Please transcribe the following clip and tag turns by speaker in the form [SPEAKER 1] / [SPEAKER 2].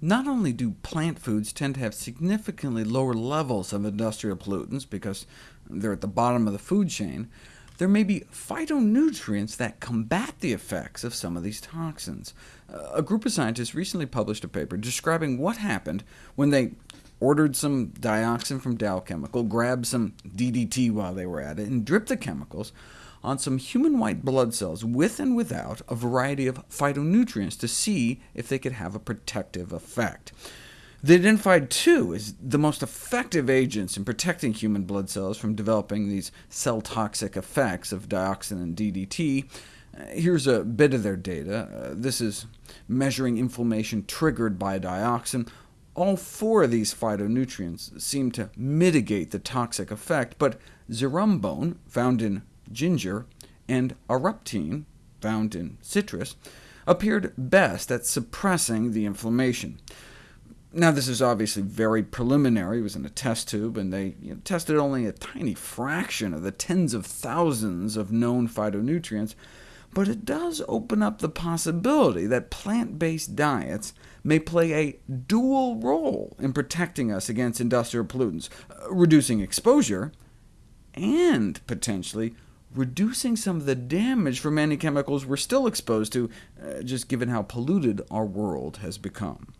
[SPEAKER 1] not only do plant foods tend to have significantly lower levels of industrial pollutants because they're at the bottom of the food chain, there may be phytonutrients that combat the effects of some of these toxins. Uh, a group of scientists recently published a paper describing what happened when they ordered some dioxin from Dow Chemical, grabbed some DDT while they were at it, and dripped the chemicals on some human white blood cells with and without a variety of phytonutrients to see if they could have a protective effect. They identified two as the most effective agents in protecting human blood cells from developing these cell-toxic effects of dioxin and DDT. Uh, here's a bit of their data. Uh, this is measuring inflammation triggered by dioxin. All four of these phytonutrients seem to mitigate the toxic effect, but zerumbone, found in ginger, and auraptene, found in citrus, appeared best at suppressing the inflammation. Now, this is obviously very preliminary. It was in a test tube, and they you know, tested only a tiny fraction of the tens of thousands of known phytonutrients, but it does open up the possibility that plant-based diets may play a dual role in protecting us against industrial pollutants, uh, reducing exposure, and potentially reducing some of the damage from many chemicals we're still exposed to, uh, just given how polluted our world has become.